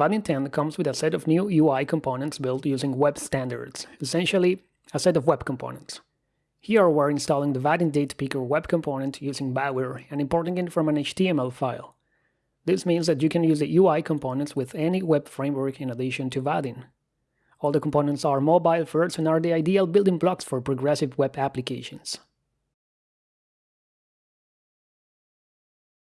Vaadin 10 comes with a set of new UI components built using web standards, essentially a set of web components. Here we're installing the Vaadin Date Picker web component using Bower and importing it from an HTML file. This means that you can use the UI components with any web framework in addition to Vaadin. All the components are mobile first and are the ideal building blocks for progressive web applications.